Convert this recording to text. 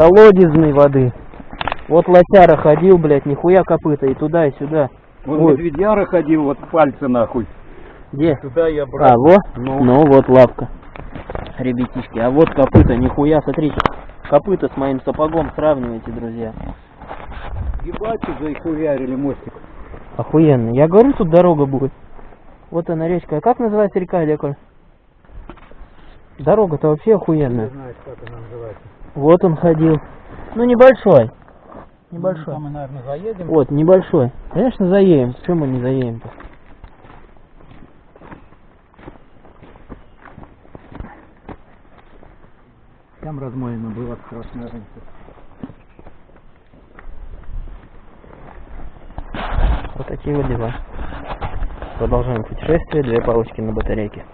колодезной воды. Вот лосяра ходил, блядь, нихуя копыта, и туда, и сюда. Вот Ой. медведяра ходил, вот пальцы нахуй. Где? Туда я А, брал. во? Ну. Ну, вот лапка. Ребятишки, а вот копыта, нихуя, смотрите. Копыта с моим сапогом сравнивайте, друзья. Ебать, заихуярили мостик. Охуенно. Я говорю, тут дорога будет. Вот она речка. А как называется река, Леколь? Дорога-то вообще охуенная. знаешь, как она называется. Вот он ходил. Ну, небольшой. Небольшой. мы, наверное, заедем. Вот, небольшой. Конечно, заедем. Почему мы не заедем-то? Там размоено было страшно раньше. Вот такие вот дела. Продолжаем путешествие. Две палочки на батарейке.